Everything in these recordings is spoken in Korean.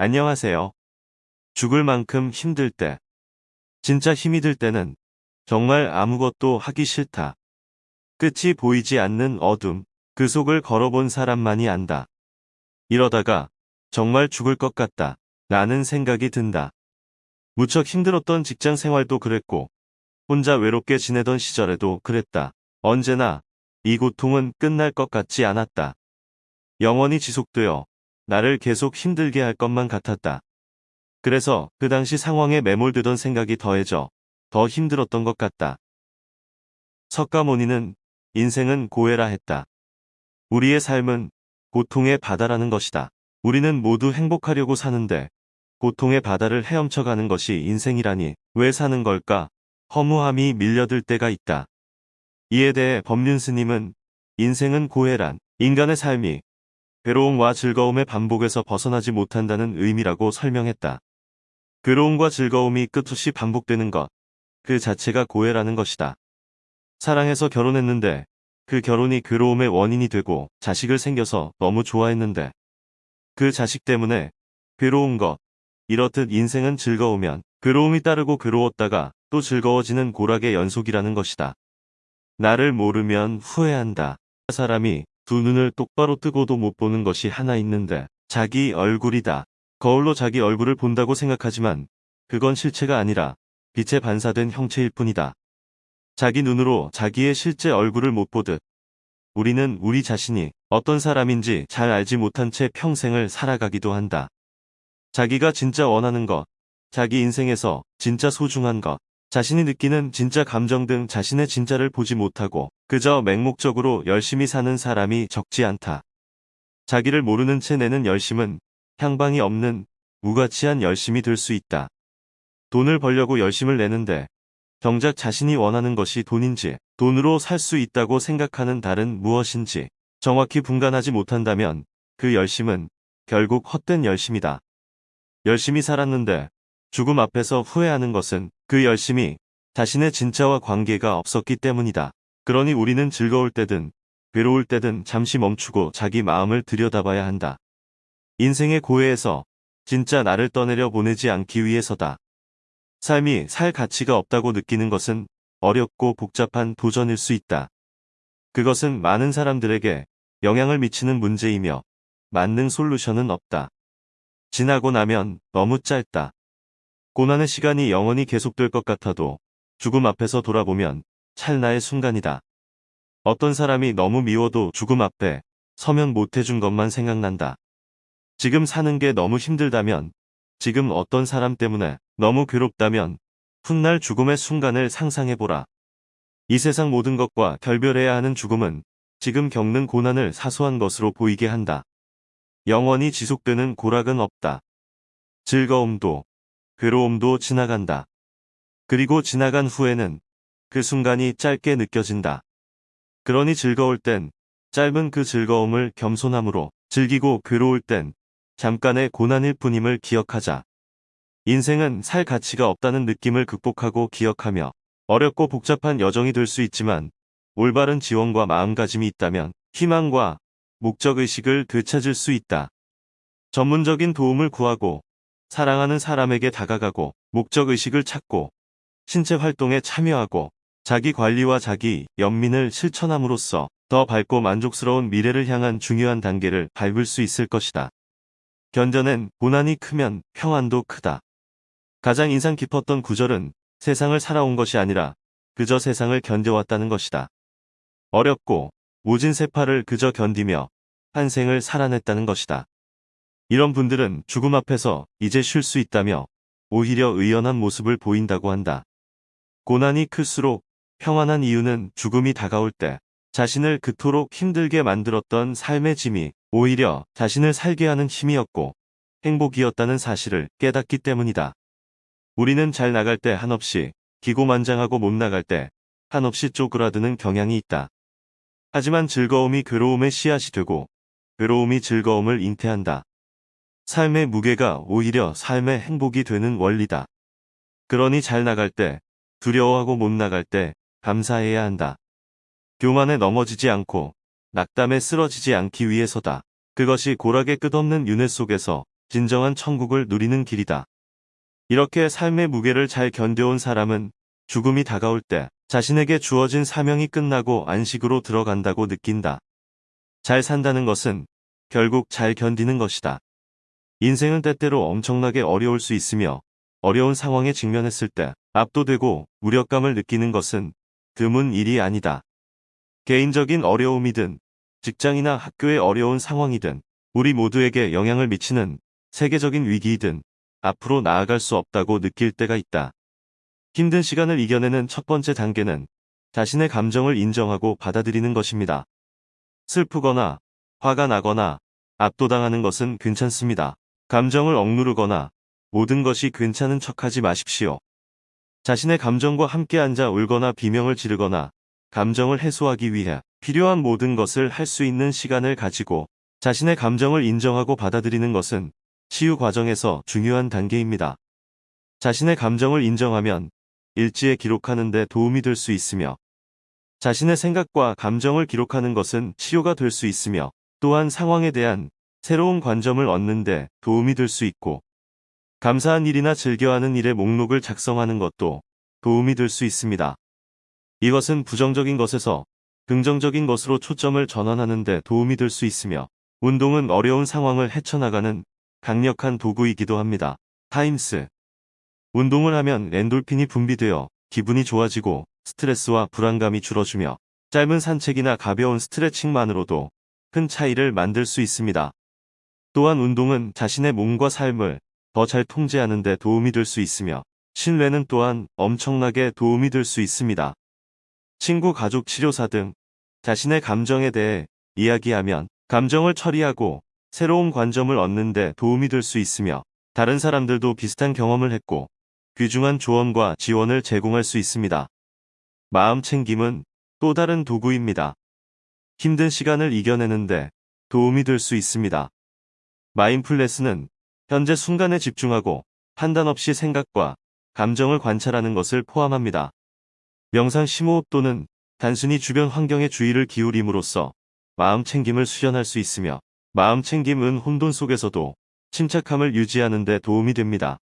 안녕하세요. 죽을 만큼 힘들 때. 진짜 힘이 들 때는 정말 아무것도 하기 싫다. 끝이 보이지 않는 어둠, 그 속을 걸어본 사람만이 안다. 이러다가 정말 죽을 것 같다. 라는 생각이 든다. 무척 힘들었던 직장 생활도 그랬고, 혼자 외롭게 지내던 시절에도 그랬다. 언제나 이 고통은 끝날 것 같지 않았다. 영원히 지속되어 나를 계속 힘들게 할 것만 같았다. 그래서 그 당시 상황에 매몰되던 생각이 더해져 더 힘들었던 것 같다. 석가모니는 인생은 고해라 했다. 우리의 삶은 고통의 바다라는 것이다. 우리는 모두 행복하려고 사는데 고통의 바다를 헤엄쳐가는 것이 인생이라니 왜 사는 걸까? 허무함이 밀려들 때가 있다. 이에 대해 법륜 스님은 인생은 고해란 인간의 삶이 괴로움과 즐거움의 반복에서 벗어나지 못한다는 의미라고 설명했다. 괴로움과 즐거움이 끝없이 반복되는 것, 그 자체가 고해라는 것이다. 사랑해서 결혼했는데 그 결혼이 괴로움의 원인이 되고 자식을 생겨서 너무 좋아했는데 그 자식 때문에 괴로운 것, 이렇듯 인생은 즐거우면 괴로움이 따르고 괴로웠다가 또 즐거워지는 고락의 연속이라는 것이다. 나를 모르면 후회한다. 사람이 두 눈을 똑바로 뜨고도 못 보는 것이 하나 있는데 자기 얼굴이다. 거울로 자기 얼굴을 본다고 생각하지만 그건 실체가 아니라 빛에 반사된 형체일 뿐이다. 자기 눈으로 자기의 실제 얼굴을 못 보듯 우리는 우리 자신이 어떤 사람인지 잘 알지 못한 채 평생을 살아가기도 한다. 자기가 진짜 원하는 것, 자기 인생에서 진짜 소중한 것, 자신이 느끼는 진짜 감정 등 자신의 진짜를 보지 못하고 그저 맹목적으로 열심히 사는 사람이 적지 않다. 자기를 모르는 채 내는 열심은 향방이 없는 무가치한 열심이 될 수 있다. 돈을 벌려고 열심을 내는데 정작 자신이 원하는 것이 돈인지 돈으로 살 수 있다고 생각하는 달은 무엇인지 정확히 분간하지 못한다면 그 열심은 결국 헛된 열심이다. 열심히 살았는데 죽음 앞에서 후회하는 것은 그 열심이 자신의 진짜와 관계가 없었기 때문이다. 그러니 우리는 즐거울 때든 괴로울 때든 잠시 멈추고 자기 마음을 들여다봐야 한다. 인생의 고해에서 진짜 나를 떠내려 보내지 않기 위해서다. 삶이 살 가치가 없다고 느끼는 것은 어렵고 복잡한 도전일 수 있다. 그것은 많은 사람들에게 영향을 미치는 문제이며 맞는 솔루션은 없다. 지나고 나면 너무 짧다. 고난의 시간이 영원히 계속될 것 같아도 죽음 앞에서 돌아보면 찰나의 순간이다. 어떤 사람이 너무 미워도 죽음 앞에 서면 못해준 것만 생각난다. 지금 사는 게 너무 힘들다면 지금 어떤 사람 때문에 너무 괴롭다면 훗날 죽음의 순간을 상상해보라. 이 세상 모든 것과 결별해야 하는 죽음은 지금 겪는 고난을 사소한 것으로 보이게 한다. 영원히 지속되는 고락은 없다. 즐거움도 괴로움도 지나간다. 그리고 지나간 후에는 그 순간이 짧게 느껴진다. 그러니 즐거울 땐 짧은 그 즐거움을 겸손함으로 즐기고 괴로울 땐 잠깐의 고난일 뿐임을 기억하자. 인생은 살 가치가 없다는 느낌을 극복하고 기억하며 어렵고 복잡한 여정이 될 수 있지만 올바른 지원과 마음가짐이 있다면 희망과 목적의식을 되찾을 수 있다. 전문적인 도움을 구하고 사랑하는 사람에게 다가가고 목적의식을 찾고 신체 활동에 참여하고 자기 관리와 자기 연민을 실천함으로써 더 밝고 만족스러운 미래를 향한 중요한 단계를 밟을 수 있을 것이다. 견뎌낸 고난이 크면 평안도 크다. 가장 인상 깊었던 구절은 세상을 살아온 것이 아니라 그저 세상을 견뎌왔다는 것이다. 어렵고 모진 세파를 그저 견디며 한 생을 살아냈다는 것이다. 이런 분들은 죽음 앞에서 이제 쉴 수 있다며 오히려 의연한 모습을 보인다고 한다. 고난이 클수록 평안한 이유는 죽음이 다가올 때 자신을 그토록 힘들게 만들었던 삶의 짐이 오히려 자신을 살게 하는 힘이었고 행복이었다는 사실을 깨닫기 때문이다. 우리는 잘 나갈 때 한없이 기고만장하고 못 나갈 때 한없이 쪼그라드는 경향이 있다. 하지만 즐거움이 괴로움의 씨앗이 되고 괴로움이 즐거움을 잉태한다. 삶의 무게가 오히려 삶의 행복이 되는 원리다. 그러니 잘 나갈 때 두려워하고 못 나갈 때 감사해야 한다. 교만에 넘어지지 않고 낙담에 쓰러지지 않기 위해서다. 그것이 고락의 끝없는 윤회 속에서 진정한 천국을 누리는 길이다. 이렇게 삶의 무게를 잘 견뎌온 사람은 죽음이 다가올 때 자신에게 주어진 사명이 끝나고 안식으로 들어간다고 느낀다. 잘 산다는 것은 결국 잘 견디는 것이다. 인생은 때때로 엄청나게 어려울 수 있으며 어려운 상황에 직면했을 때 압도되고 무력감을 느끼는 것은 드문 일이 아니다. 개인적인 어려움이든 직장이나 학교의 어려운 상황이든 우리 모두에게 영향을 미치는 세계적인 위기이든 앞으로 나아갈 수 없다고 느낄 때가 있다. 힘든 시간을 이겨내는 첫 번째 단계는 자신의 감정을 인정하고 받아들이는 것입니다. 슬프거나 화가 나거나 압도당하는 것은 괜찮습니다. 감정을 억누르거나 모든 것이 괜찮은 척하지 마십시오. 자신의 감정과 함께 앉아 울거나 비명을 지르거나 감정을 해소하기 위해 필요한 모든 것을 할 수 있는 시간을 가지고 자신의 감정을 인정하고 받아들이는 것은 치유 과정에서 중요한 단계입니다. 자신의 감정을 인정하면 일지에 기록하는 데 도움이 될 수 있으며 자신의 생각과 감정을 기록하는 것은 치료가 될 수 있으며 또한 상황에 대한 새로운 관점을 얻는 데 도움이 될 수 있고 감사한 일이나 즐겨하는 일의 목록을 작성하는 것도 도움이 될 수 있습니다. 이것은 부정적인 것에서 긍정적인 것으로 초점을 전환하는 데 도움이 될 수 있으며 운동은 어려운 상황을 헤쳐나가는 강력한 도구이기도 합니다. 타임스 운동을 하면 엔돌핀이 분비되어 기분이 좋아지고 스트레스와 불안감이 줄어주며 짧은 산책이나 가벼운 스트레칭만으로도 큰 차이를 만들 수 있습니다. 또한 운동은 자신의 몸과 삶을 더 잘 통제하는 데 도움이 될 수 있으며 신뢰는 또한 엄청나게 도움이 될 수 있습니다. 친구, 가족, 치료사 등 자신의 감정에 대해 이야기하면 감정을 처리하고 새로운 관점을 얻는 데 도움이 될 수 있으며 다른 사람들도 비슷한 경험을 했고 귀중한 조언과 지원을 제공할 수 있습니다. 마음 챙김은 또 다른 도구입니다. 힘든 시간을 이겨내는데 도움이 될 수 있습니다. 마인플레스는 현재 순간에 집중하고 판단 없이 생각과 감정을 관찰하는 것을 포함합니다. 명상 심호흡 또는 단순히 주변 환경에 주의를 기울임으로써 마음 챙김을 수련할 수 있으며 마음 챙김은 혼돈 속에서도 침착함을 유지하는 데 도움이 됩니다.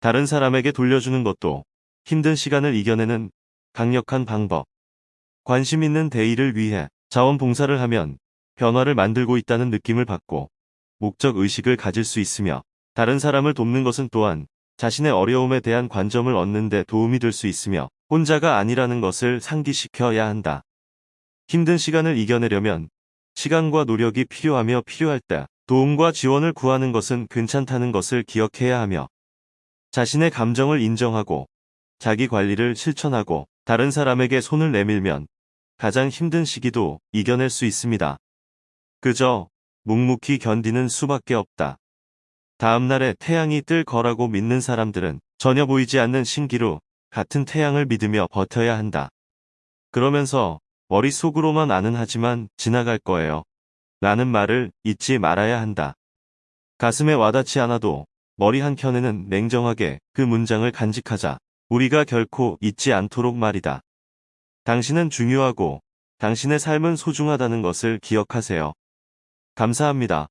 다른 사람에게 돌려주는 것도 힘든 시간을 이겨내는 강력한 방법. 관심 있는 대의를 위해 자원봉사를 하면 변화를 만들고 있다는 느낌을 받고 목적 의식을 가질 수 있으며 다른 사람을 돕는 것은 또한 자신의 어려움에 대한 관점을 얻는 데 도움이 될 수 있으며 혼자가 아니라는 것을 상기시켜야 한다. 힘든 시간을 이겨내려면 시간과 노력이 필요하며 필요할 때 도움과 지원을 구하는 것은 괜찮다는 것을 기억해야 하며 자신의 감정을 인정하고 자기 관리를 실천하고 다른 사람에게 손을 내밀면 가장 힘든 시기도 이겨낼 수 있습니다. 그저 묵묵히 견디는 수밖에 없다. 다음날에 태양이 뜰 거라고 믿는 사람들은 전혀 보이지 않는 신기루 같은 태양을 믿으며 버텨야 한다. 그러면서 머릿속으로만 아는 하지만 지나갈 거예요. 라는 말을 잊지 말아야 한다. 가슴에 와닿지 않아도 머리 한켠에는 냉정하게 그 문장을 간직하자. 우리가 결코 잊지 않도록 말이다. 당신은 중요하고 당신의 삶은 소중하다는 것을 기억하세요. 감사합니다.